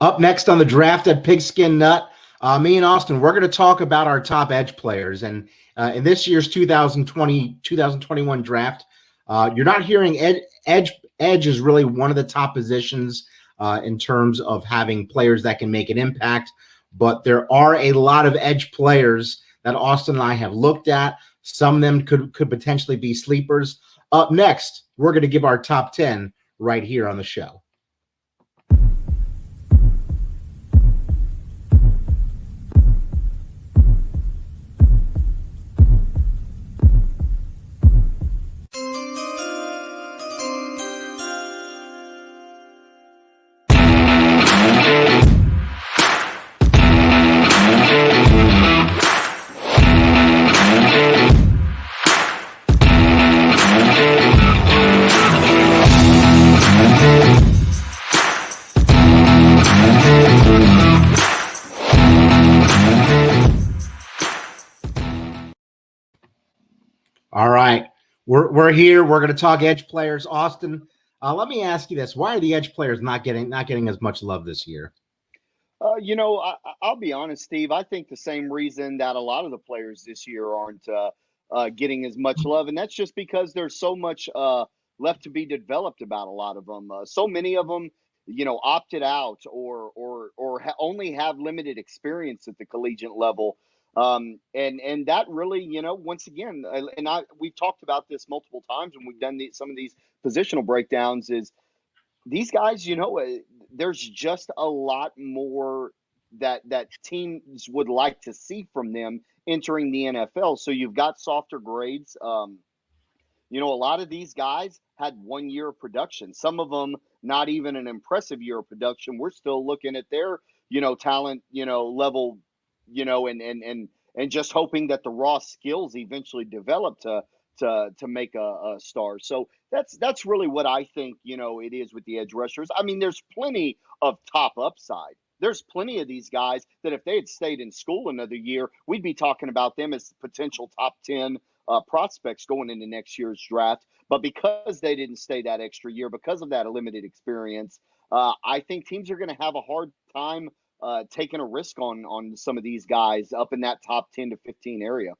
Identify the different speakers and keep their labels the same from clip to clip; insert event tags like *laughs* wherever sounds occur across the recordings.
Speaker 1: Up next on the draft at Pigskin Nut, uh, me and Austin, we're going to talk about our top edge players. And uh, in this year's 2020 2021 draft, uh, you're not hearing ed, edge. Edge is really one of the top positions uh, in terms of having players that can make an impact. But there are a lot of edge players that Austin and I have looked at. Some of them could could potentially be sleepers. Up next, we're going to give our top 10 right here on the show. We're, we're here. We're going to talk edge players. Austin, uh, let me ask you this. Why are the edge players not getting not getting as much love this year?
Speaker 2: Uh, you know, I, will be honest, Steve. I think the same reason that a lot of the players this year aren't uh, uh, getting as much love, and that's just because there's so much uh, left to be developed about a lot of them. Uh, so many of them, you know, opted out or or or ha- only have limited experience at the collegiate level. Um, and and that really, you know, once again, uh, and I we've talked about this multiple times when we've done the, some of these positional breakdowns. Is these guys, you know, uh, there's just a lot more that that teams would like to see from them entering the NFL. So you've got softer grades. Um, you know, a lot of these guys had one year of production. Some of them not even an impressive year of production. We're still looking at their, you know, talent, you know, level you know, and and and and just hoping that the raw skills eventually develop to to to make a, a, star. So that's that's really what I think. You know, it is with the edge rushers. I mean, there's plenty of top upside. There's plenty of these guys that if they had stayed in school another year, we'd be talking about them as potential top ten uh, prospects going into next year's draft. But because they didn't stay that extra year, because of that limited experience, uh, I think teams are going to have a hard time uh, taking a risk on on some of these guys up in that top 10 to 15 area.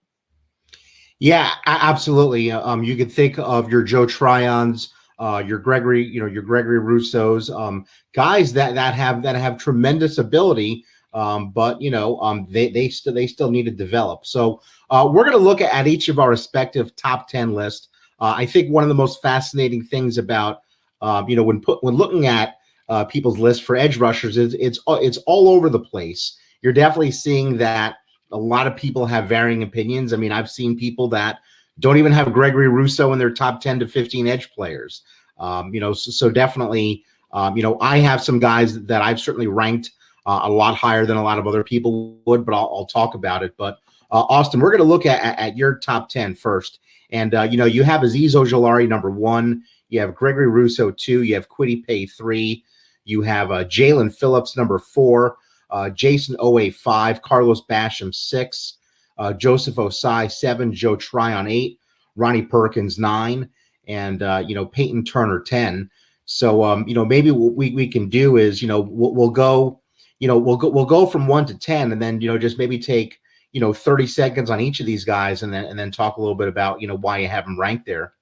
Speaker 1: Yeah, absolutely. Um, you could think of your Joe Tryons, uh, your Gregory, you know, your Gregory Rousseau's, um, guys that that have that have tremendous ability, um, but you know, um, they they still they still need to develop. So uh, we're going to look at each of our respective top ten list. Uh, I think one of the most fascinating things about, um, you know, when put when looking at uh, people's list for edge rushers is it's it's all over the place. You're definitely seeing that a lot of people have varying opinions. I mean, I've seen people that don't even have Gregory Rousseau in their top 10 to 15 edge players. Um, you know, so, so definitely, um, you know, I have some guys that I've certainly ranked uh, a lot higher than a lot of other people would, but I'll, I'll talk about it. But uh, Austin, we're going to look at, at, your top 10 first. And, uh, you know, you have Azeez Ojulari, number one. You have Gregory Rousseau, two. You have Kwity Paye, three. You have uh, Jaelan Phillips, number four, uh, Jayson Oweh, five, Carlos Basham, six, uh, Joseph Ossai, seven, Joe Tryon, eight, Ronnie Perkins, nine, and, uh, you know, Payton Turner, 10. So, um, you know, maybe what we, we can do is, you know, we'll, we'll go, you know, we'll go, we'll go from one to 10 and then, you know, just maybe take, you know, 30 seconds on each of these guys and then, and then talk a little bit about, you know, why you have them ranked there.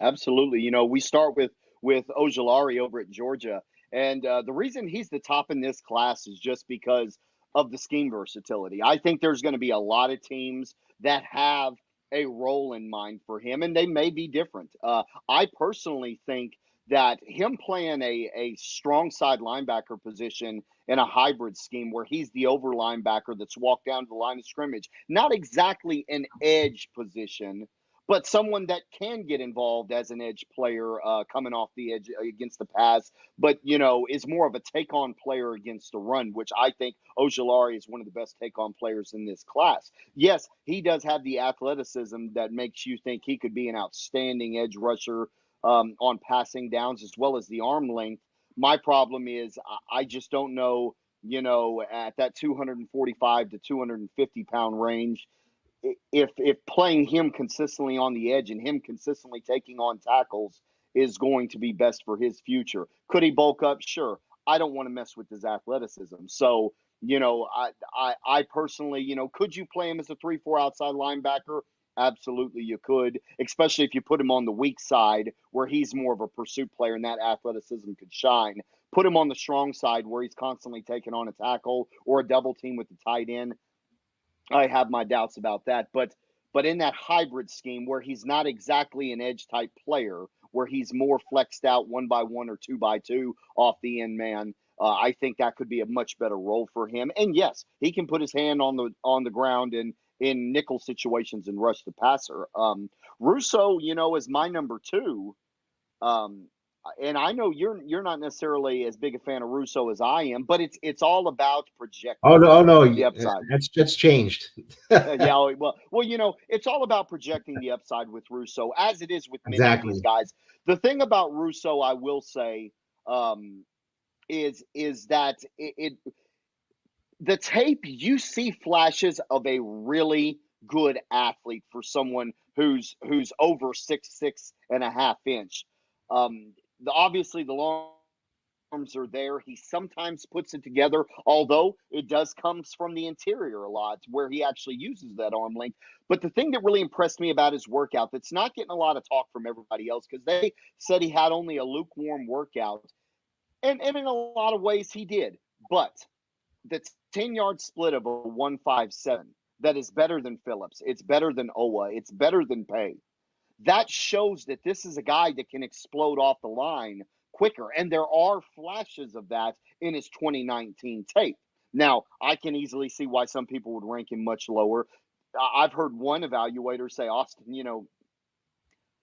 Speaker 2: Absolutely. You know, we start with, with Ojulari over at Georgia and uh, the reason he's the top in this class is just because of the scheme versatility. I think there's going to be a lot of teams that have a role in mind for him, and they may be different. Uh, I personally think that him playing a, a strong side linebacker position in a hybrid scheme where he's the over linebacker that's walked down to the line of scrimmage, not exactly an edge position, but someone that can get involved as an edge player uh, coming off the edge against the pass, but you know is more of a take on player against the run, which I think Ojulari is one of the best take on players in this class. Yes, he does have the athleticism that makes you think he could be an outstanding edge rusher um, on passing downs as well as the arm length. My problem is I just don't know, you know, at that 245 to 250 pound range if if playing him consistently on the edge and him consistently taking on tackles is going to be best for his future. Could he bulk up? Sure. I don't want to mess with his athleticism. So, you know, I, I, I personally, you know, could you play him as a three-four outside linebacker? Absolutely, you could, especially if you put him on the weak side where he's more of a pursuit player and that athleticism could shine. Put him on the strong side where he's constantly taking on a tackle or a double team with the tight end. I have my doubts about that, but but in that hybrid scheme where he's not exactly an edge type player, where he's more flexed out one by one or two by two off the end man, uh, I think that could be a much better role for him. And yes, he can put his hand on the on the ground and in nickel situations and rush the passer. Um, Rousseau, you know, is my number two. Um, and I know you're you're not necessarily as big a fan of Rousseau as I am, but it's it's all about projecting.
Speaker 1: Oh no, oh, no, the upside. That's that's changed. *laughs*
Speaker 2: yeah, well, well, you know, it's all about projecting the upside with Rousseau, as it is with many exactly. of these guys. The thing about Rousseau, I will say, um, is is that it, it the tape you see flashes of a really good athlete for someone who's who's over six six and a half inch. Um, the, obviously the long arms are there. He sometimes puts it together, although it does comes from the interior a lot, where he actually uses that arm length. But the thing that really impressed me about his workout, that's not getting a lot of talk from everybody else, because they said he had only a lukewarm workout, and and in a lot of ways he did. But the 10 yard split of a 157 that is better than Phillips. It's better than Oweh. It's better than Paye that shows that this is a guy that can explode off the line quicker. And there are flashes of that in his 2019 tape. Now, I can easily see why some people would rank him much lower. I've heard one evaluator say, Austin, you know,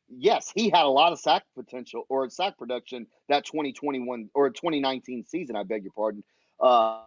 Speaker 2: yes, he had a lot of sack potential or sack production that 2021 or 2019 season, I beg your pardon. Uh,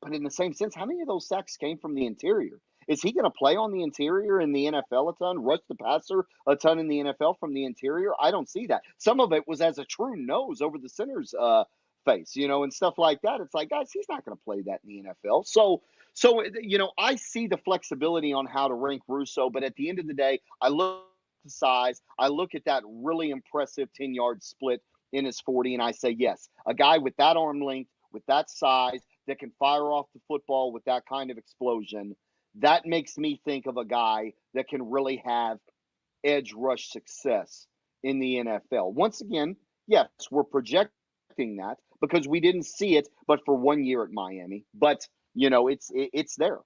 Speaker 2: but in the same sense, how many of those sacks came from the interior? Is he going to play on the interior in the NFL a ton, rush the passer a ton in the NFL from the interior? I don't see that. Some of it was as a true nose over the center's uh, face, you know, and stuff like that. It's like, guys, he's not going to play that in the NFL. So, so you know, I see the flexibility on how to rank Rousseau, but at the end of the day, I look at the size, I look at that really impressive 10 yard split in his 40, and I say, yes, a guy with that arm length, with that size, that can fire off the football with that kind of explosion that makes me think of a guy that can really have edge rush success in the NFL. Once again, yes, we're projecting that because we didn't see it, but for one year at Miami. But you know, it's it, it's there.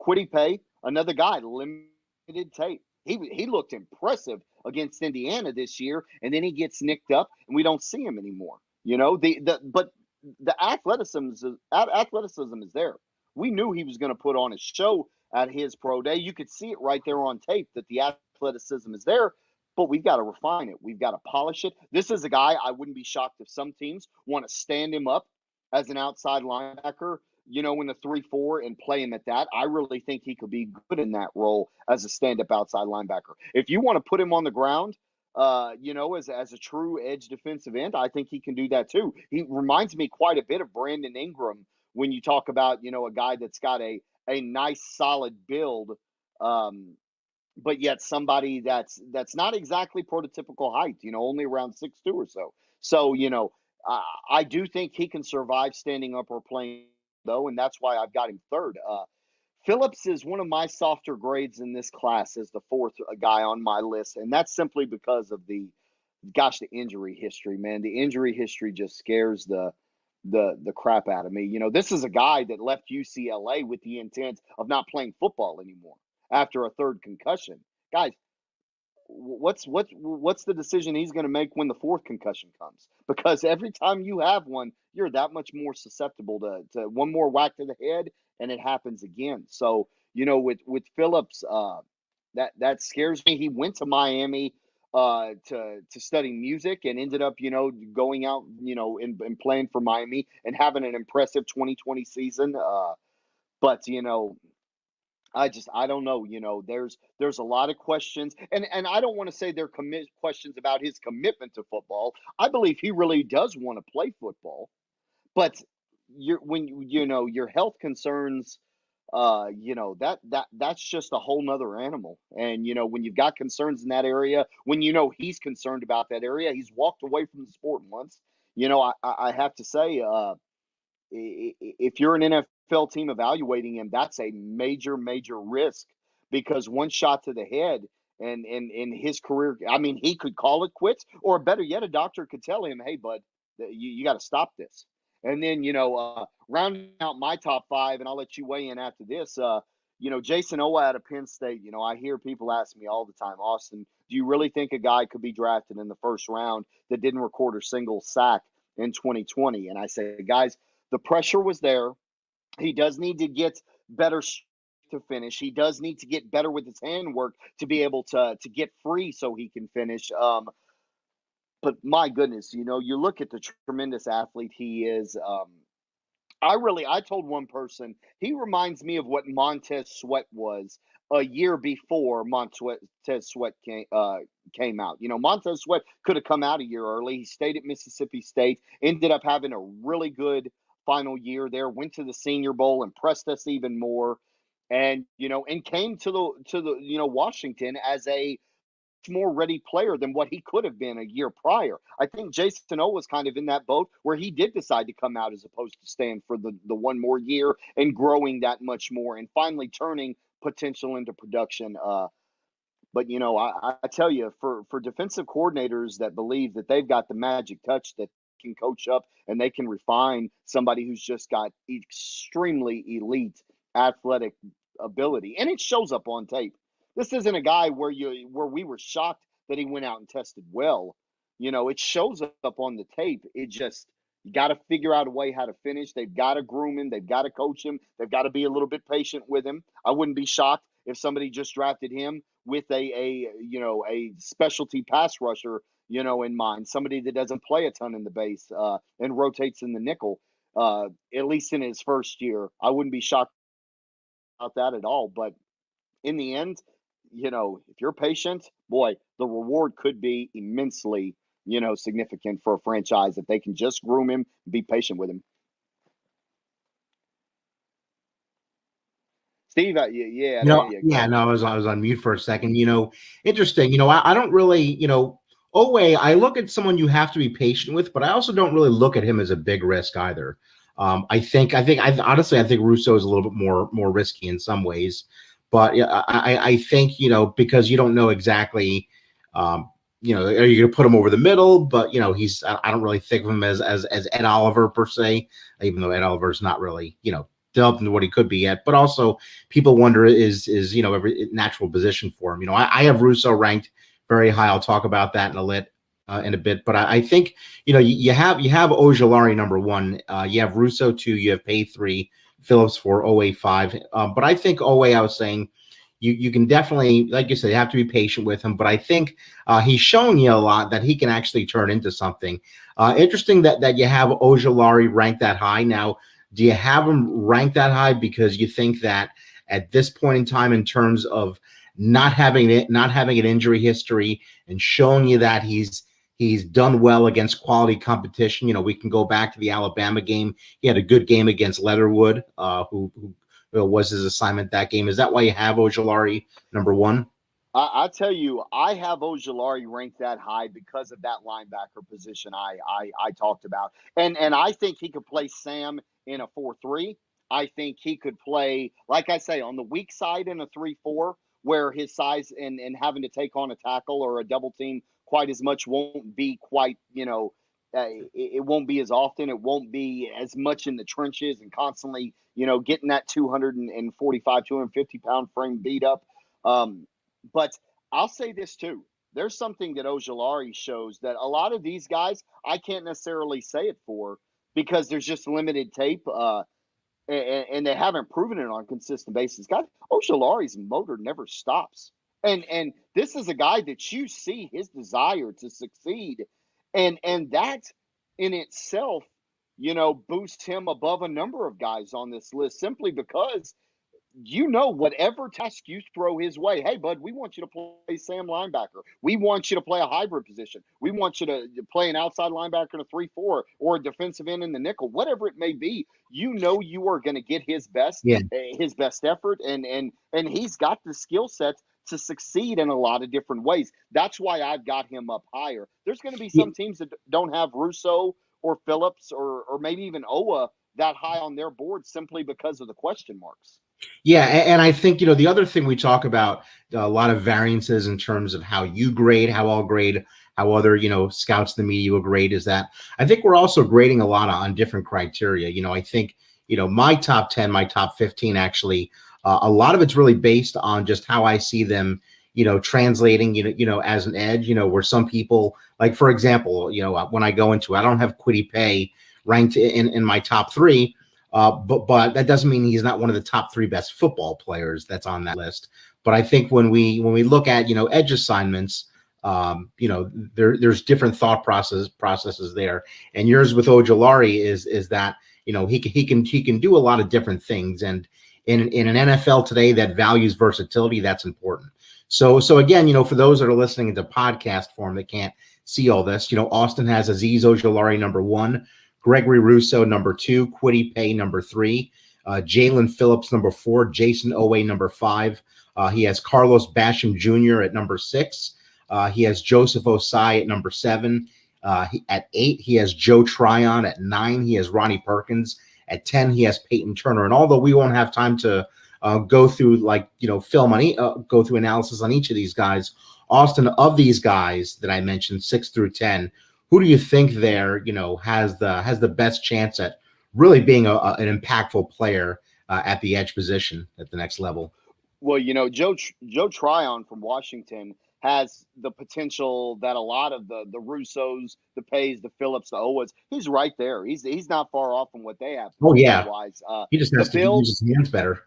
Speaker 2: Kwity Paye, another guy, limited tape. He he looked impressive against Indiana this year, and then he gets nicked up, and we don't see him anymore. You know, the the but the athleticism is, athleticism is there we knew he was going to put on a show at his pro day. You could see it right there on tape that the athleticism is there, but we've got to refine it. We've got to polish it. This is a guy I wouldn't be shocked if some teams want to stand him up as an outside linebacker, you know, in the 3 4 and play him at that. I really think he could be good in that role as a stand up outside linebacker. If you want to put him on the ground, uh, you know, as, as a true edge defensive end, I think he can do that too. He reminds me quite a bit of Brandon Graham when you talk about you know a guy that's got a a nice solid build um, but yet somebody that's that's not exactly prototypical height you know only around six two or so. So you know i do think he can survive standing up or playing though and that's why i've got him third. Uh, phillips is one of my softer grades in this class as the fourth uh, guy on my list and that's simply because of the gosh the injury history man. The injury history just scares the the the crap out of me. You know, this is a guy that left UCLA with the intent of not playing football anymore after a third concussion. Guys, what's what's what's the decision he's going to make when the fourth concussion comes? Because every time you have one, you're that much more susceptible to, to one more whack to the head and it happens again. So, you know, with with Phillips, uh, that that scares me. He went to Miami uh, to to study music and ended up, you know, going out, you know, and, and playing for Miami and having an impressive 2020 season. Uh, but you know, I just I don't know. You know, there's there's a lot of questions, and and I don't want to say they're commit questions about his commitment to football. I believe he really does want to play football, but you're when you you know your health concerns uh, you know that that that's just a whole nother animal. And you know when you've got concerns in that area, when you know he's concerned about that area, he's walked away from the sport once. you know, I, I have to say, uh, if you're an NFL team evaluating him, that's a major, major risk because one shot to the head and in in his career, I mean, he could call it quits, or better yet, a doctor could tell him, "Hey, bud, you, you got to stop this." And then, you know, uh, rounding out my top five, and I'll let you weigh in after this. Uh, you know, Jayson Oweh out of Penn State. You know, I hear people ask me all the time, Austin, do you really think a guy could be drafted in the first round that didn't record a single sack in 2020? And I say, guys, the pressure was there. He does need to get better to finish. He does need to get better with his handwork to be able to to get free so he can finish. Um, but my goodness, you know, you look at the tremendous athlete he is. Um, I really, I told one person he reminds me of what Montez Sweat was a year before Montez Sweat came uh, came out. You know, Montez Sweat could have come out a year early. He stayed at Mississippi State, ended up having a really good final year there. Went to the Senior Bowl, impressed us even more, and you know, and came to the to the you know Washington as a more ready player than what he could have been a year prior. I think Jason O was kind of in that boat where he did decide to come out as opposed to staying for the, the one more year and growing that much more and finally turning potential into production. Uh, but you know, I, I tell you, for for defensive coordinators that believe that they've got the magic touch that can coach up and they can refine somebody who's just got extremely elite athletic ability, and it shows up on tape. This isn't a guy where you where we were shocked that he went out and tested well. You know, it shows up on the tape. It just you got to figure out a way how to finish. They've got to groom him. They've got to coach him. They've got to be a little bit patient with him. I wouldn't be shocked if somebody just drafted him with a a you know a specialty pass rusher you know in mind, somebody that doesn't play a ton in the base uh, and rotates in the nickel. Uh, at least in his first year, I wouldn't be shocked about that at all. But in the end, you know, if you're patient, boy, the reward could be immensely, you know, significant for a franchise if they can just groom him, be patient with him. Steve, uh, yeah,
Speaker 1: no, yeah, no, I was I was on mute for a second. You know, interesting. You know, I, I don't really, you know, Oweh, I look at someone you have to be patient with, but I also don't really look at him as a big risk either. Um, I think, I think, I honestly, I think Rousseau is a little bit more more risky in some ways. But I, I think, you know, because you don't know exactly, um, you know, are you going to put him over the middle? But, you know, he's, I don't really think of him as, as, as Ed Oliver per se, even though Ed Oliver's not really, you know, developed into what he could be yet. But also people wonder is, is, you know, every natural position for him. You know, I, I have Rousseau ranked very high. I'll talk about that in a lit. Uh, in a bit, but I, I, think you know you, you, have you have Ojulari number one, uh, you have Rousseau two, you have Paye three, Phillips for Oweh five. Um, but I think Oweh, I was saying, you you can definitely, like you said, you have to be patient with him. But I think uh, he's showing you a lot that he can actually turn into something. Uh, interesting that that you have Ojulari ranked that high. Now, do you have him ranked that high because you think that at this point in time, in terms of not having it, not having an injury history, and showing you that he's He's done well against quality competition. You know, we can go back to the Alabama game. He had a good game against Leatherwood, uh, who, who was his assignment that game. Is that why you have Ojulari number one?
Speaker 2: I, tell you, I have Ojulari ranked that high because of that linebacker position I, I I talked about, and and I think he could play Sam in a four three. I think he could play, like I say, on the weak side in a three four, where his size and and having to take on a tackle or a double team quite as much won't be quite you know uh, it, it, won't be as often. It won't be as much in the trenches and constantly you know getting that 245 250 pound frame beat up. Um, but i'll say this too. There's something that ojulari shows that a lot of these guys i can't necessarily say it for because there's just limited tape uh, and, and, they haven't proven it on a consistent basis. Guys ojulari's motor never stops and and this is a guy that you see his desire to succeed. And and that in itself, you know, boosts him above a number of guys on this list simply because you know whatever task you throw his way hey bud we want you to play sam linebacker we want you to play a hybrid position we want you to play an outside linebacker in a 3-4 or a defensive end in the nickel whatever it may be you know you are going to get his best yeah. Eh, his best effort and and and he's got the skill sets to succeed in a lot of different ways. That's why I've got him up higher. There's going to be some teams that don't have Rousseau or Phillips or or maybe even Oweh that high on their board simply because of the question marks.
Speaker 1: Yeah, and I think you know the other thing we talk about uh, a lot of variances in terms of how you grade, how I'll grade, how other you know scouts the media will grade is that I think we're also grading a lot on different criteria. You know, I think you know my top ten, my top fifteen actually. Uh, a lot of it's really based on just how I see them you know, translating, you know, you know, as an edge, you know, where some people, like for example, you know, when I go into, I don't have Kwity Paye ranked in in my top three, uh, but but that doesn't mean he's not one of the top three best football players that's on that list. But I think when we when we look at you know edge assignments, um, you know, there there's different thought process processes there, and yours with Ojulari is is that you know he can he can he can do a lot of different things, and in in an NFL today that values versatility, that's important. So, so again, you know, for those that are listening into podcast form that can't see all this, you know, Austin has Azeez Ojulari number one, Gregory Rousseau number two, Kwity Paye number three, uh, Jaelan Phillips number four, Jayson Oweh number five. Uh, he has Carlos Basham Jr. at number six. Uh, he has Joseph Ossai at number seven. Uh, he, at eight, he has Joe Tryon. At nine, he has Ronnie Perkins. At 10, he has Payton Turner. And although we won't have time to uh, go through like you know film on e- uh, go through analysis on each of these guys. Austin, of these guys that I mentioned, six through ten, who do you think there you know has the has the best chance at really being a, a, an impactful player uh, at the edge position at the next level?
Speaker 2: Well, you know, Joe Joe Tryon from Washington has the potential that a lot of the the Rousseaus, the Payes, the Phillips, the Owens, he's right there. He's he's not far off from what they have.
Speaker 1: Oh yeah,
Speaker 2: wise. Uh,
Speaker 1: he just has to Bills, use his hands better.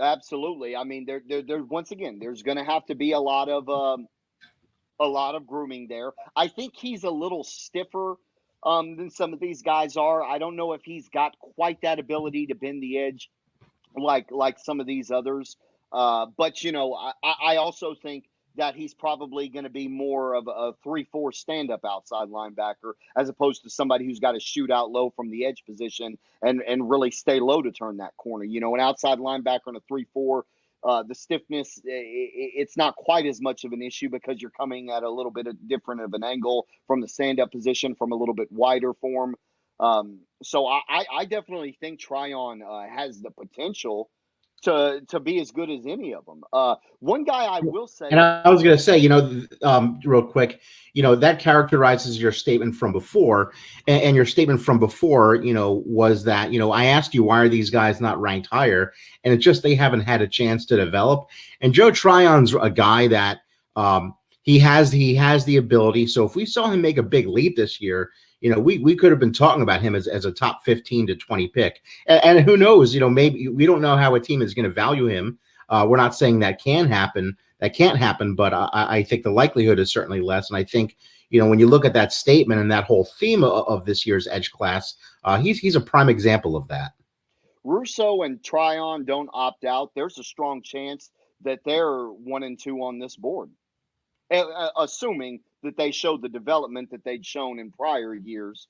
Speaker 2: Absolutely. I mean, there, there, there. Once again, there's going to have to be a lot of, um, a lot of grooming there. I think he's a little stiffer um, than some of these guys are. I don't know if he's got quite that ability to bend the edge, like like some of these others. Uh, but you know, I, I also think that he's probably going to be more of a three-four stand-up outside linebacker as opposed to somebody who's got to shoot out low from the edge position and and really stay low to turn that corner. You know, an outside linebacker in a three-four, uh, the stiffness it, it's not quite as much of an issue because you're coming at a little bit of different of an angle from the stand-up position from a little bit wider form. Um, so I, I definitely think Tryon uh, has the potential to to be as good as any of them. Uh, one guy I will say,
Speaker 1: and I was going to say, you know, um, real quick, you know, that characterizes your statement from before, and, and, your statement from before, you know, was that you know I asked you why are these guys not ranked higher, and it's just they haven't had a chance to develop. And Joe Tryon's a guy that um, he has he has the ability. So if we saw him make a big leap this year, you know, we we could have been talking about him as, as a top 15 to 20 pick. And, and who knows, you know, maybe we don't know how a team is going to value him. Uh, we're not saying that can happen, that can't happen, but I, I think the likelihood is certainly less. And I think, you know, when you look at that statement and that whole theme of, of this year's edge class, uh, he's he's a prime example of that.
Speaker 2: Rousseau and Tryon don't opt out. There's a strong chance that they're one and two on this board, assuming that they showed the development that they'd shown in prior years,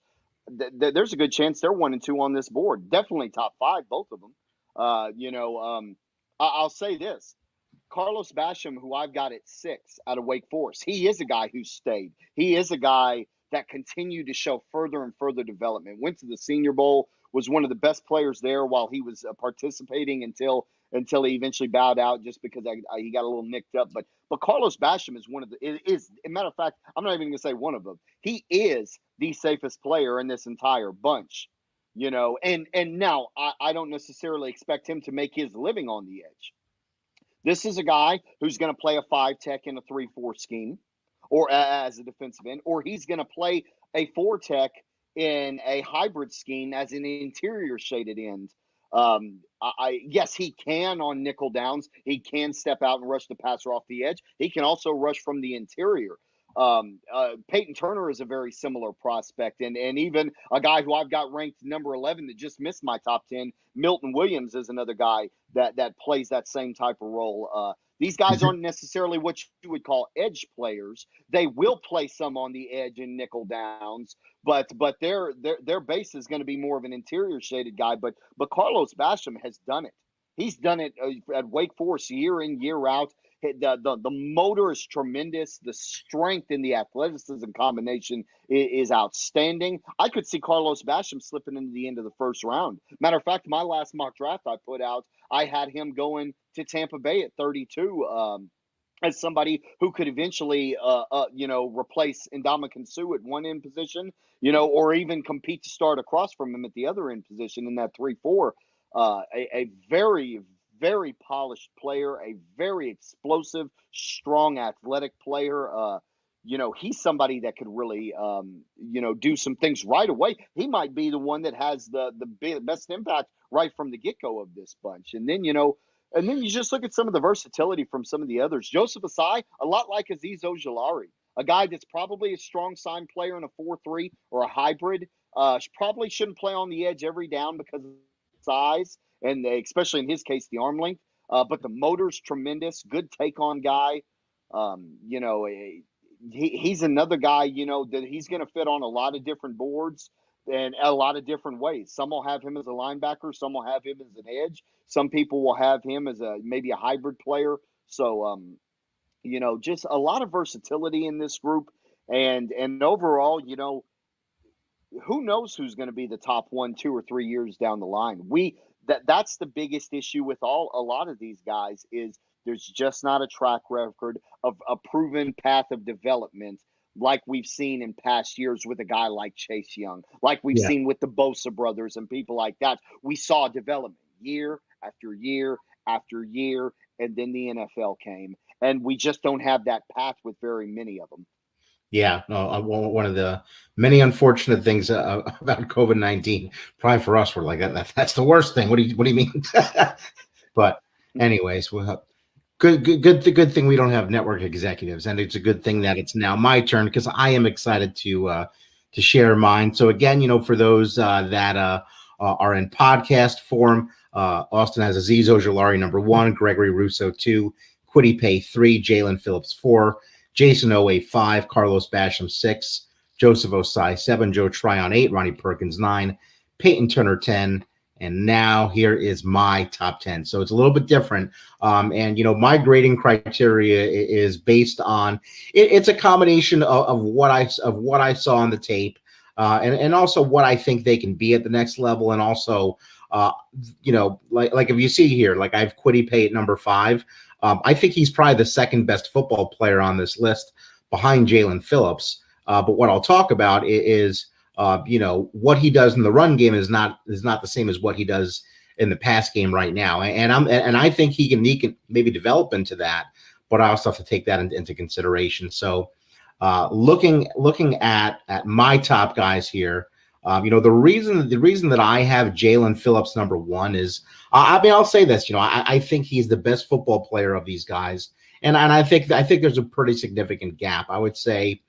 Speaker 2: th- th- there's a good chance they're one and two on this board. Definitely top five, both of them. Uh, you know, um, I- will say this. Carlos Basham, who I've got at six out of Wake Forest, he is a guy who stayed. He is a guy that continued to show further and further development. Went to the Senior Bowl, was one of the best players there while he was uh, participating until until he eventually bowed out just because I, I, he got a little nicked up. But but Carlos Basham is one of the is a matter of fact I'm not even to say one of them. He is the safest player in this entire bunch, you know. And and now I, I don't necessarily expect him to make his living on the edge. This is a guy who's to play a five tech in a three four scheme, or as a defensive end, or he's to play a four tech in a hybrid scheme as an interior shaded end um, I, yes, he can on nickel downs. He can step out and rush the passer off the edge. He can also rush from the interior. Um, uh, Payton Turner is a very similar prospect, and and even a guy who I've got ranked number eleven that just missed my top ten. Milton Williams is another guy that that plays that same type of role. Uh, these guys mm-hmm. aren't necessarily what you would call edge players. They will play some on the edge in nickel downs, but but their their their base is going to be more of an interior shaded guy. But but Carlos Basham has done it. He's done it uh, at Wake Forest year in year out. The, the, the motor is tremendous. The strength in the athleticism combination is, is, outstanding. I could see Carlos Basham slipping into the end of the first round. Matter of fact, my last mock draft I put out, I had him going to Tampa Bay at 32. Um, as somebody who could eventually, uh, uh, you know, replace Ndamukong Suh at one end position, you know, or even compete to start across from him at the other end position in that three four. Uh, a, a very, very polished player, a very explosive, strong, athletic player. Uh, you know, he's somebody that could really, um, you know, do some things right away. He might be the one that has the the best impact right from the get go of this bunch. And then, you know, and then you just look at some of the versatility from some of the others. Joseph Ossai, a lot like Azeez Ojulari, a guy that's probably a strong sign player in a 4 3 or a hybrid. Uh, probably shouldn't play on the edge every down because of size, and especially in his case, the arm length. Uh, but the motor's tremendous. Good take on guy. Um, you know, eh, he, he's another guy, you know, that he's going to fit on a lot of different boards and a lot of different ways. Some will have him as a linebacker, some will have him as an edge, some people will have him as a maybe a hybrid player. So, um, you know, just a lot of versatility in this group, and and overall, you know, who knows who's going to be the top one, two, or three years down the line. We that that's the biggest issue with all a lot of these guys is there's just not a track record of a proven path of development like we've seen in past years with a guy like Chase Young, like we've yeah. seen with the Bosa brothers and people like that. We saw development year after year after year, and then the NFL came, and we just don't have that path with very many of them.
Speaker 1: Yeah, no, uh, one of the many unfortunate things uh, *laughs* about COVID nineteen, probably for us, we're like that, That's the worst thing. What do you What do you mean? *laughs* but, mm. anyways, we'll good, good, good, the good thing we don't have network executives, and it's a good thing that it's now my turn because I am excited to uh, to share mine. So again, you know, for those uh, that uh, uh are in podcast form, uh, Austin has Azeez Ojulari number one, Gregory Rousseau two, Kwity Paye three, Jaelan Phillips four. Oweh five, Carlos Basham six, Joseph Ossai seven, Joe Tryon eight, Ronnie Perkins nine, Payton Turner ten, and now here is my top 10 so it's a little bit different. Um, and you know my grading criteria is based on it, it's a combination of, of, what i of what i saw on the tape uh, and, and also what i think they can be at the next level. And also uh, you know like like if you see here like i've Kwity Paye at number five um, I think he's probably the second best football player on this list behind Jaelan Phillips. Uh, but what I'll talk about is, uh, you know, what he does in the run game is not is not the same as what he does in the pass game right now. And I'm and I think he can he can maybe develop into that, but I also have to take that into, consideration. So, uh, looking looking at at my top guys here, um, you know, the reason the reason that I have Jaelan Phillips number one is, uh, I mean, I'll say this, you know, I, I, think he's the best football player of these guys, and and I think I think there's a pretty significant gap. I would say,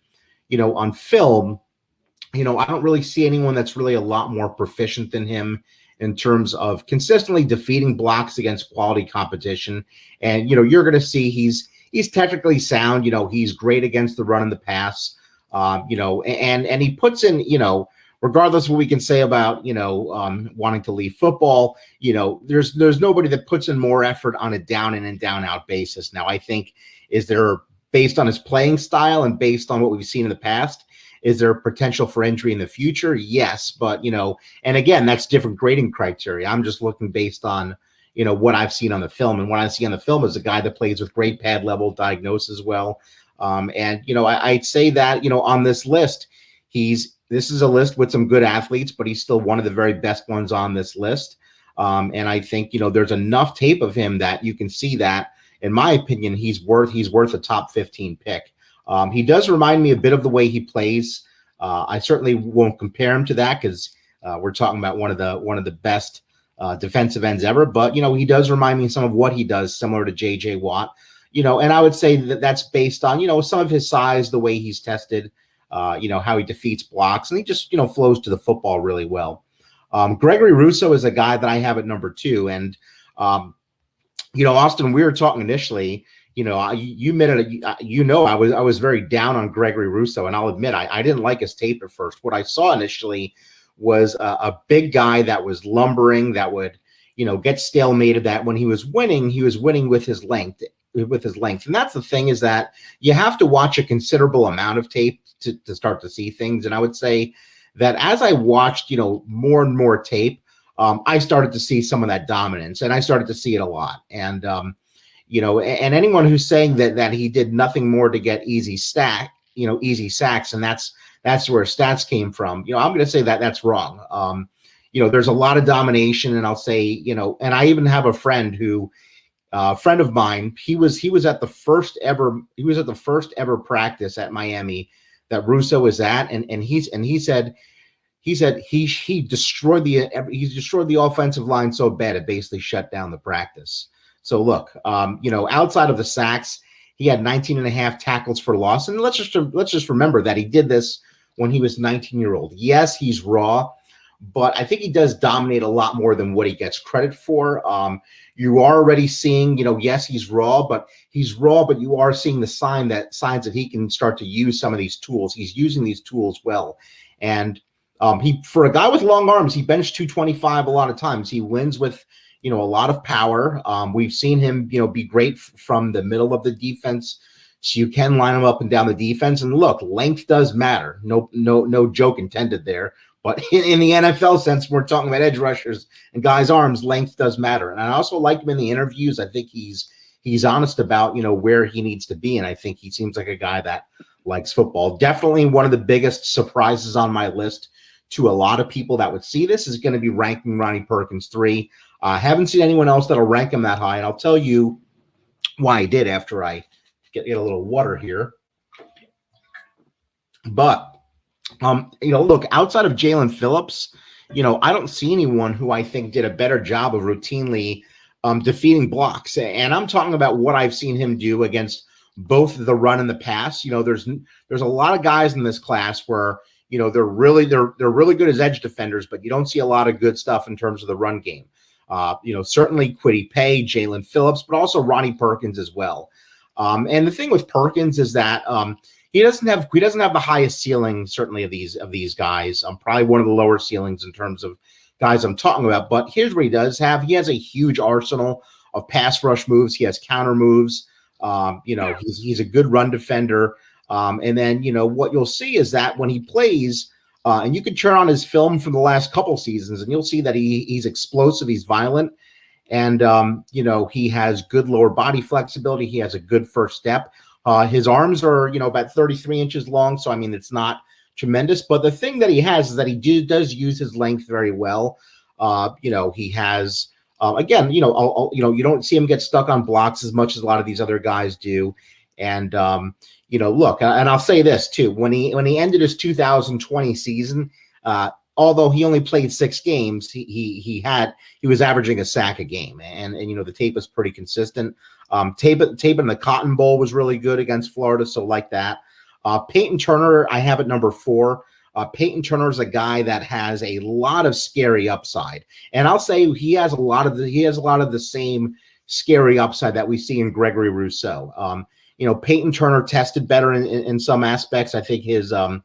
Speaker 1: you know, on film, you know, I don't really see anyone that's really a lot more proficient than him in terms of consistently defeating blocks against quality competition. And you know, you're going to see he's he's technically sound. You know, he's great against the run and the pass. Um, you know, and and he puts in, you know regardless of what we can say about you know um, wanting to leave football, you know there's there's nobody that puts in more effort on a down in and down out basis. Now I think is there based on his playing style and based on what we've seen in the past. Is there potential for injury in the future? Yes, but you know, and again, that's different grading criteria. I'm just looking based on you know what I've seen on the film, and what I see on the film is a guy that plays with great pad level diagnosis well. Um, and you know, I, I'd say that you know on this list, he's this is a list with some good athletes, but he's still one of the very best ones on this list. Um, and I think you know there's enough tape of him that you can see that, in my opinion, he's worth he's worth a top 15 pick. Um, he does remind me a bit of the way he plays. Uh, I certainly won't compare him to that because uh, we're talking about one of the one of the best uh, defensive ends ever. But you know he does remind me some of what he does, similar to J.J. Watt. You know, and I would say that that's based on you know some of his size, the way he's tested uh, you know, how he defeats blocks, and he just, you know, flows to the football really well. Um, Gregory Rousseau is a guy that I have at number two. And, um, you know, Austin, we were talking initially, you know, I, you admitted, you know, I was, I was very down on Gregory Rousseau and I'll admit, I, I didn't like his tape at first. What I saw initially was a, a big guy that was lumbering, that would, you know, get stalemated that when he was winning, he was winning with his length with his length. And that's the thing is that you have to watch a considerable amount of tape to, to start to see things. And I would say that as I watched, you know, more and more tape, um, I started to see some of that dominance, and I started to see it a lot. And um, you know, and anyone who's saying that that he did nothing more to get easy stack, you know, easy sacks, and that's that's where stats came from. You know, I'm going to say that that's wrong. Um, you know, there's a lot of domination, and I'll say, you know, and I even have a friend who, uh, friend of mine, he was he was at the first ever he was at the first ever practice at Miami that Rousseau was at, and and he's and he said he said he he destroyed the he destroyed the offensive line so bad it basically shut down the practice. So look, um, you know, outside of the sacks, he had 19 and a half tackles for loss. And let's just let's just remember that he did this when he was 19 year old. Yes, he's raw, but I think he does dominate a lot more than what he gets credit for. Um, you are already seeing, you know, yes, he's raw, but he's raw, but you are seeing the sign that signs that he can start to use some of these tools. He's using these tools well. And um, he for a guy with long arms, he benched 225 a lot of times. He wins with you know a lot of power. Um, we've seen him you know be great from the middle of the defense. So you can line him up and down the defense. And look, length does matter. No, no, no joke intended there. But in, in the NFL sense, we're talking about edge rushers and guys' arms. Length does matter. And I also like him in the interviews. I think he's he's honest about you know where he needs to be, and I think he seems like a guy that likes football. Definitely one of the biggest surprises on my list to a lot of people that would see this is going to be ranking Ronnie Perkins three. I uh, haven't seen anyone else that'll rank him that high, and I'll tell you why I did after I get, get a little water here. But um, you know, look outside of Jaelan Phillips, you know, I don't see anyone who I think did a better job of routinely um, defeating blocks. And I'm talking about what I've seen him do against both the run and the pass. You know, there's there's a lot of guys in this class where you know they're really they're they're really good as edge defenders, but you don't see a lot of good stuff in terms of the run game. Uh, you know, certainly Kwity Paye, Jaelan Phillips, but also Ronnie Perkins as well. Um, and the thing with Perkins is that um, he doesn't have he doesn't have the highest ceiling certainly of these of these guys. I'm um, probably one of the lower ceilings in terms of guys I'm talking about. But here's what he does have: he has a huge arsenal of pass rush moves. He has counter moves. Um, you know, he's he's a good run defender. Um, and then, you know, what you'll see is that when he plays, uh, and you can turn on his film from the last couple seasons, and you'll see that he he's explosive, he's violent, and um, you know he has good lower body flexibility. He has a good first step. Uh, his arms are you know about 33 inches long, so I mean it's not tremendous. But the thing that he has is that he do, does use his length very well. Uh, you know he has uh, again, you know, I'll, I'll, you know, you don't see him get stuck on blocks as much as a lot of these other guys do. And um, you know, look, and I'll say this too: when he when he ended his 2020 season, uh, although he only played six games, he he he had he was averaging a sack a game, and and you know the tape was pretty consistent. Um, tape tape in the Cotton Bowl was really good against Florida, so like that. Uh, Payton Turner, I have at number four. Uh, Payton Turner is a guy that has a lot of scary upside, and I'll say he has a lot of the he has a lot of the same scary upside that we see in Gregory Rousseau. Um, you know, Payton Turner tested better in, in, in some aspects. I think his um,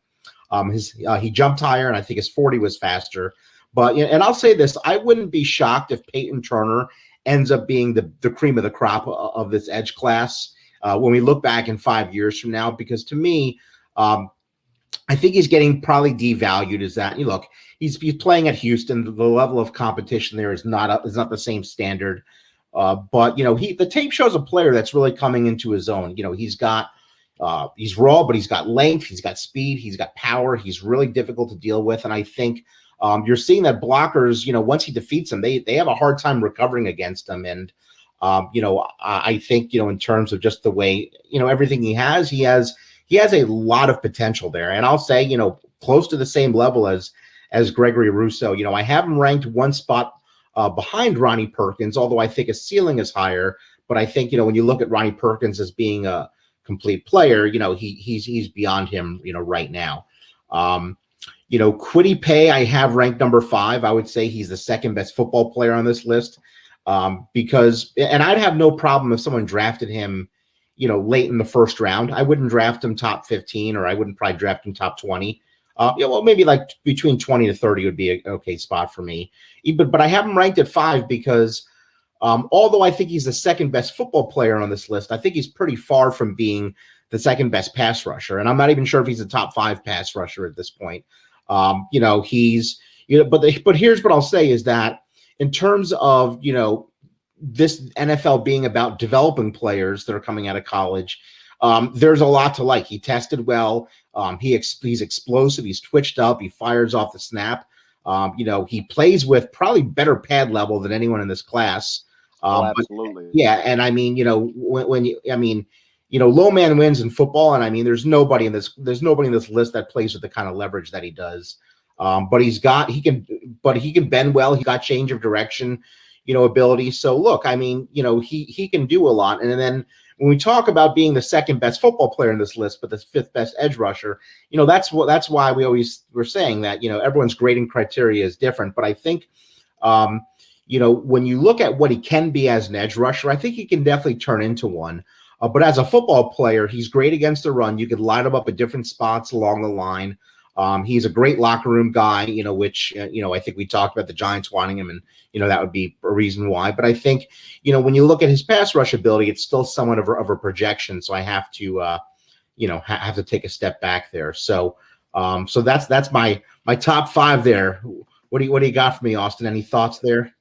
Speaker 1: um, his uh, he jumped higher, and I think his 40 was faster. But and I'll say this: I wouldn't be shocked if Payton Turner ends up being the the cream of the crop of this edge class uh, when we look back in five years from now. Because to me, um, I think he's getting probably devalued as that. You look, he's he's playing at Houston. The level of competition there is not a, is not the same standard. Uh, but you know, he the tape shows a player that's really coming into his own. You know, he's got uh, he's raw, but he's got length, he's got speed, he's got power. He's really difficult to deal with, and I think um, you're seeing that blockers, you know, once he defeats them, they they have a hard time recovering against him. And um, you know, I, I think you know, in terms of just the way you know everything he has, he has he has a lot of potential there. And I'll say, you know, close to the same level as as Gregory Rousseau. You know, I have him ranked one spot uh, behind Ronnie Perkins, although I think his ceiling is higher. But I think you know when you look at Ronnie Perkins as being a complete player, you know he he's he's beyond him, you know, right now. Um, you know, Kwity Paye, I have ranked number five. I would say he's the second best football player on this list um, because, and I'd have no problem if someone drafted him, you know, late in the first round. I wouldn't draft him top 15 or I wouldn't probably draft him top 20. Uh, yeah, well, maybe like between 20 to 30 would be an okay spot for me. But but I have him ranked at five because Um, although I think he's the second best football player on this list, I think he's pretty far from being the second best pass rusher. And I'm not even sure if he's a top five pass rusher at this point. Um, you know, he's you know, but the, but here's what I'll say is that in terms of you know this NFL being about developing players that are coming out of college, um, there's a lot to like. He tested well. Um, he ex- he's explosive. He's twitched up. He fires off the snap. Um, you know, he plays with probably better pad level than anyone in this class.
Speaker 2: Um, oh, absolutely.
Speaker 1: But, yeah, and I mean, you know, when, when, you, I mean, you know, low man wins in football, and I mean, there's nobody in this, there's nobody in this list that plays with the kind of leverage that he does. Um, but he's got, he can, but he can bend well. He got change of direction, you know, ability. So look, I mean, you know, he he can do a lot. And then when we talk about being the second best football player in this list, but the fifth best edge rusher, you know, that's what that's why we always were saying that you know everyone's grading criteria is different. But I think, um, you know, when you look at what he can be as an edge rusher, I think he can definitely turn into one. Uh, but as a football player, he's great against the run. You could line him up at different spots along the line. Um, he's a great locker room guy, you know, which, uh, you know, I think we talked about the Giants wanting him, and, you know, that would be a reason why. But I think, you know, when you look at his pass rush ability, it's still somewhat of a, of a projection. So I have to, uh, you know, ha- have to take a step back there. So, um, so that's that's my my top five there. What do you what do you got for me, Austin? Any thoughts there?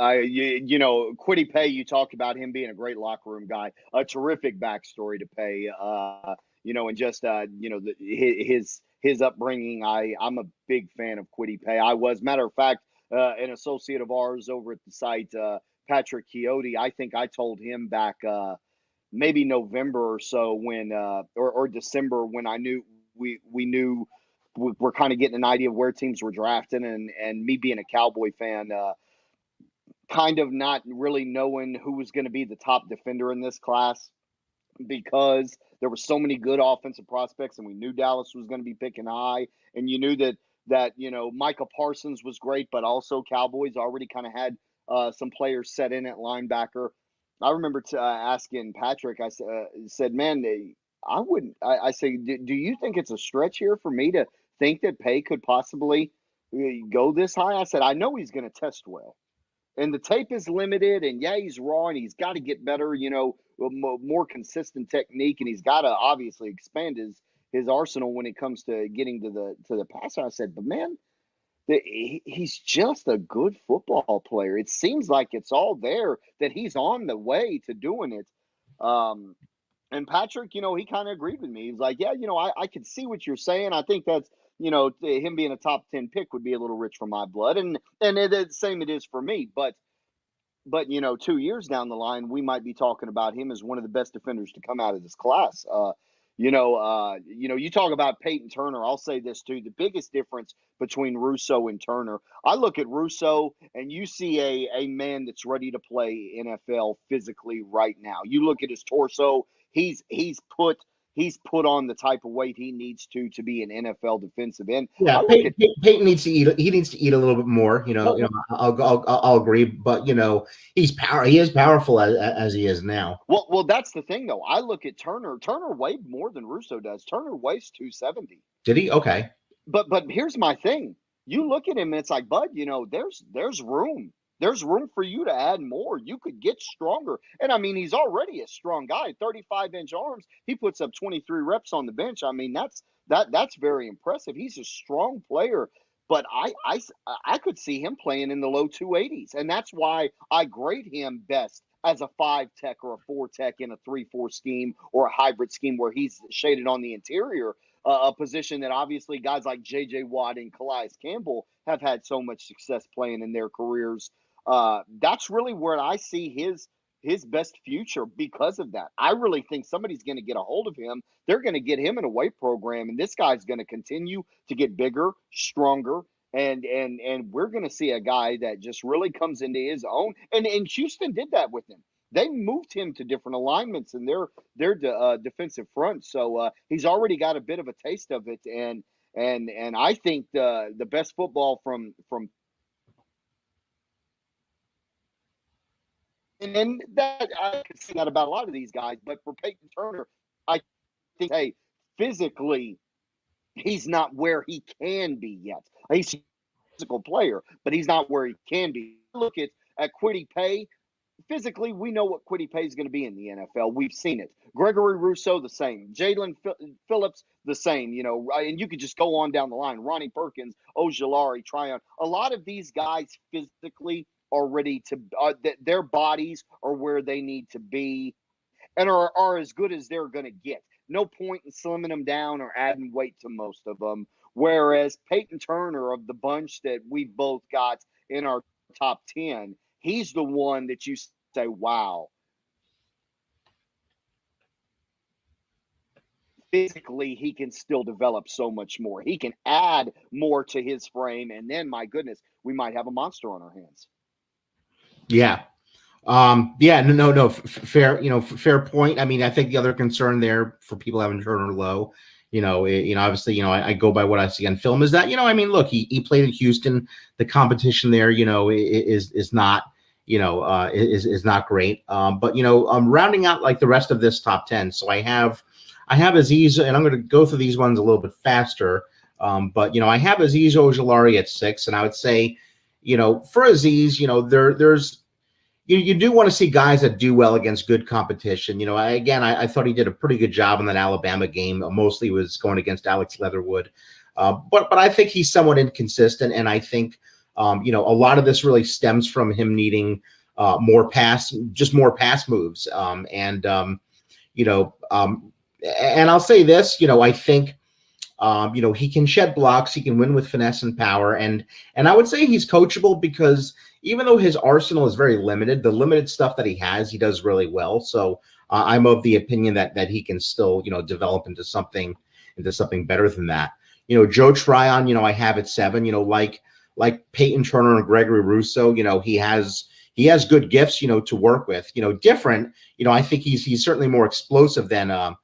Speaker 2: Uh, you, you know, Kwity Paye, you talked about him being a great locker room guy, a terrific backstory to Paye, uh, you know, and just, uh, you know, the, his, his upbringing. I I'm a big fan of Kwity Paye. I was matter of fact uh, an associate of ours over at the site, uh, Patrick Chiotti. I think I told him back uh, maybe November or so when uh, or, or December when I knew we we knew we, are kind of getting an idea of where teams were drafting and and me being a Cowboy fan. Uh, kind of not really knowing who was going to be the top defender in this class because there were so many good offensive prospects, and we knew Dallas was going to be picking high, and you knew that that you know Micah Parsons was great, but also Cowboys already kind of had uh, some players set in at linebacker. I remember t- uh, asking Patrick. I uh, said, "Man, I wouldn't." I, I say, "Do you think it's a stretch here for me to think that Paye could possibly uh, go this high?" I said, "I know he's going to test well." And the tape is limited and yeah he's raw and he's got to get better you know more consistent technique and he's got to obviously expand his his arsenal when it comes to getting to the to the passer. I said but man the, he's just a good football player. It seems like it's all there that he's on the way to doing it. Um and patrick you know he kind of agreed with me. He's like yeah you know I, I can see what you're saying. I think that's you know, him being a top 10 pick would be a little rich for my blood. And, and it, the same it is for me. But, but, you know, two years down the line, we might be talking about him as one of the best defenders to come out of this class. Uh, you know, uh, you know, you talk about Payton Turner. I'll say this too: the biggest difference between Rousseau and Turner. I look at Rousseau, and you see a a man that's ready to play NFL physically right now. You look at his torso; he's he's put he's put on the type of weight he needs to to be an NFL defensive end.
Speaker 1: Yeah, Payton, at, Payton, needs to eat. He needs to eat a little bit more. You know, oh, you know I'll, I'll, I'll agree, but you know, he's power. He is powerful as, as he is now.
Speaker 2: Well, well, that's the thing though. I look at Turner. Turner weighed more than Rousseau does. Turner weighs two seventy.
Speaker 1: Did he? Okay.
Speaker 2: But but here's my thing. You look at him, and it's like, Bud. You know, there's there's room there's room for you to add more. You could get stronger. And I mean, he's already a strong guy, 35 inch arms. He puts up 23 reps on the bench. I mean, that's that that's very impressive. He's a strong player, but I I I could see him playing in the low 280s, and that's why I grade him best as a five tech or a four tech in a three four scheme or a hybrid scheme where he's shaded on the interior. Uh, a position that obviously guys like J.J. Watt and Calais Campbell have had so much success playing in their careers uh, that's really where I see his his best future because of that. I really think somebody's going to get a hold of him. They're going to get him in a weight program, and this guy's going to continue to get bigger, stronger, and and and we're going to see a guy that just really comes into his own. And and Houston did that with him. They moved him to different alignments in their their de, uh, defensive front, so uh, he's already got a bit of a taste of it. And and and I think the the best football from from And then that I can see that about a lot of these guys, but for Payton Turner, I think hey, physically, he's not where he can be yet. He's a physical player, but he's not where he can be. Look at at Kwity Paye. physically, we know what Kwity Paye is going to be in the NFL. We've seen it. Gregory Rousseau, the same. Jaelan Phillips, the same. You know, and you could just go on down the line. Ronnie Perkins, Ojulari, Tryon. A lot of these guys physically are ready to. Uh, their bodies are where they need to be, and are are as good as they're going to get. No point in slimming them down or adding weight to most of them. Whereas Payton Turner of the bunch that we both got in our top 10, he's the one that you say, wow. Physically, he can still develop so much more. He can add more to his frame. And then, my goodness, we might have a monster on our hands.
Speaker 1: Yeah. Um, yeah, no, no, no, fair, you know, fair point. I mean, I think the other concern there for people having Turner low you know, it, you know, obviously, you know, I, I, go by what I see on film. Is that you know, I mean, look, he he played in Houston. The competition there, you know, is is not you know uh, is is not great. Um, but you know, I'm rounding out like the rest of this top ten. So I have I have Azeez, and I'm going to go through these ones a little bit faster. Um, but you know, I have Azeez Ojulari at six, and I would say, you know, for Azeez, you know, there there's you, you do want to see guys that do well against good competition. You know, I, again, I, I, thought he did a pretty good job in that Alabama game. Mostly was going against Alex Leatherwood, uh, but but I think he's somewhat inconsistent, and I think um, you know a lot of this really stems from him needing uh, more pass, just more pass moves, um, and um, you know, um, and I'll say this, you know, I think. Um, you know, he can shed blocks. He can win with finesse and power, and and I would say he's coachable because even though his arsenal is very limited, the limited stuff that he has, he does really well. So uh, I'm of the opinion that that he can still, you know, develop into something into something better than that. You know, Joe Tryon, you know, I have at seven. You know, like like Payton Turner and Gregory Rousseau, you know, he has he has good gifts, you know, to work with. You know, different. You know, I think he's he's certainly more explosive than uh,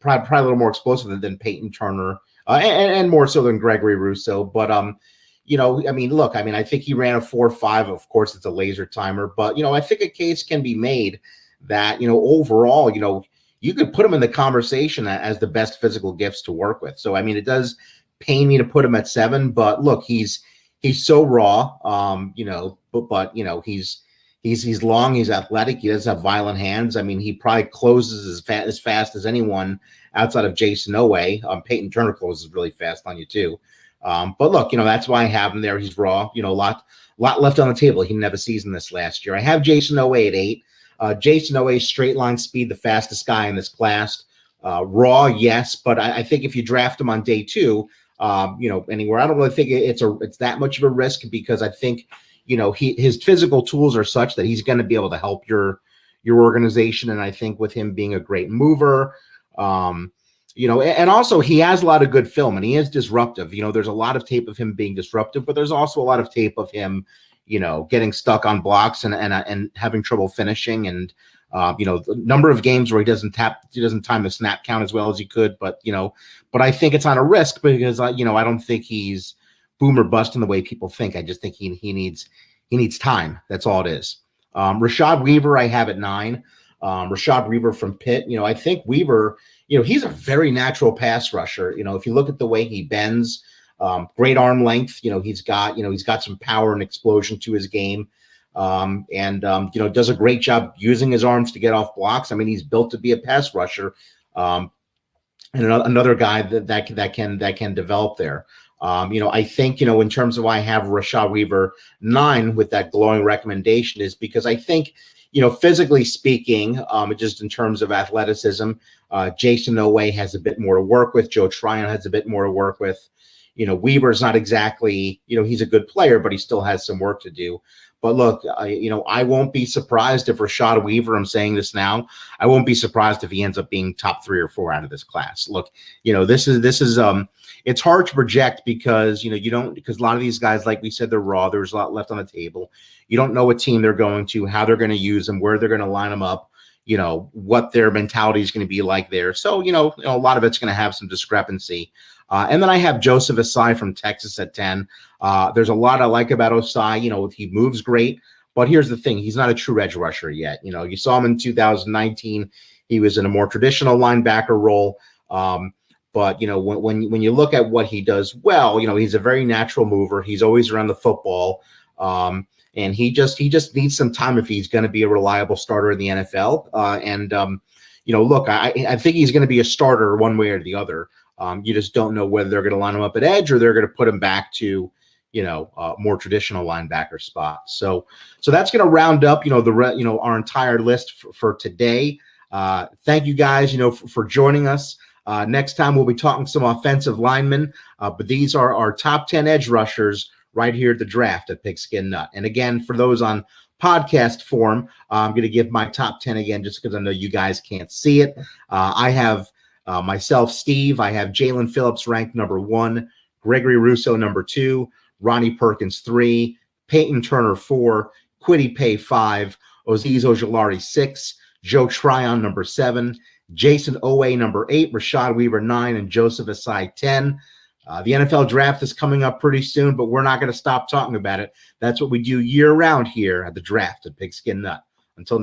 Speaker 1: probably, probably a little more explosive than, than Payton Turner, uh, and, and more so than Gregory Rousseau. But um, you know, I mean, look, I mean, I think he ran a four five. Of course, it's a laser timer, but you know, I think a case can be made that you know overall, you know, you could put him in the conversation as the best physical gifts to work with. So, I mean, it does pain me to put him at seven, but look, he's he's so raw, um, you know, but but you know, he's he's he's long, he's athletic, he doesn't have violent hands. I mean, he probably closes as fast as fast as anyone outside of Jayson Oweh. Um, Payton Turner closes really fast on you too. Um, but look, you know, that's why I have him there. He's raw, you know, a lot, lot left on the table. He didn't have a season this last year. I have Jayson Oweh at eight. Uh, Jayson Oweh, straight line speed, the fastest guy in this class. Uh, raw, yes, but I, I, think if you draft him on day two, um, you know, anywhere, I don't really think it's a it's that much of a risk because I think, you know, he his physical tools are such that he's going to be able to help your your organization. And I think with him being a great mover, um, you know, and also he has a lot of good film and he is disruptive. You know, there's a lot of tape of him being disruptive, but there's also a lot of tape of him, you know, getting stuck on blocks and and and having trouble finishing and uh, you know, the number of games where he doesn't tap, he doesn't time the snap count as well as he could. But you know, but I think it's on a risk because uh, you know I don't think he's boomer bust in the way people think. I just think he he needs he needs time. That's all it is. Um, Rashad Weaver, I have at nine. Um, Rashad Weaver from Pitt. You know, I think Weaver you know, he's a very natural pass rusher. You know, if you look at the way he bends, um, great arm length. You know, he's got you know he's got some power and explosion to his game, um, and um, you know does a great job using his arms to get off blocks. I mean, he's built to be a pass rusher, um, and another guy that that that can that can develop there. Um, you know, I think you know in terms of why I have Rashad Weaver nine with that glowing recommendation is because I think you know, physically speaking, um, just in terms of athleticism, uh, Jayson Oweh has a bit more to work with. Joe Tryon has a bit more to work with. You know, Weaver's not exactly, you know, he's a good player, but he still has some work to do. But look, I, you know, I won't be surprised if Rashad Weaver, I'm saying this now, I won't be surprised if he ends up being top three or four out of this class. Look, you know, this is, this is, um, it's hard to project because, you know, you don't, because a lot of these guys, like we said, they're raw. There's a lot left on the table. You don't know what team they're going to, how they're going to use them, where they're going to line them up you know what their mentality is going to be like there. So you know, you know a lot of it's going to have some discrepancy. Uh, and then I have Joseph Ossai from Texas at 10. Uh, there's a lot I like about Ossai. You know, he moves great, but here's the thing: he's not a true edge rusher yet. You know, you saw him in 2019. He was in a more traditional linebacker role. Um, but you know, when, when when you look at what he does well, you know, he's a very natural mover. He's always around the football. Um, and he just he just needs some time if he's going to be a reliable starter in the NFL. Uh, and um, you know, look, I I think he's going to be a starter one way or the other. Um, you just don't know whether they're going to line him up at edge or they're going to put him back to you know uh, more traditional linebacker spots. So so that's going to round up you know the re- you know our entire list for, for today. Uh, thank you guys you know for, for joining us. Uh, next time we'll be talking some offensive linemen, uh, but these are our top 10 edge rushers right here at the draft at Pigskin Nut. And again, for those on podcast form, I'm going to give my top 10 again just because I know you guys can't see it. Uh, I have uh, myself, Steve. I have Jaelan Phillips ranked number one, Gregory Rousseau number two, Ronnie Perkins three, Payton Turner four, Kwity Paye five, Azeez Ojulari six, Joe Tryon number seven, Jayson Oweh, number eight, Rashad Weaver, nine, and Joseph Ossai, 10. Uh, the NFL draft is coming up pretty soon, but we're not going to stop talking about it. That's what we do year round here at the draft at Pigskin Nut. Until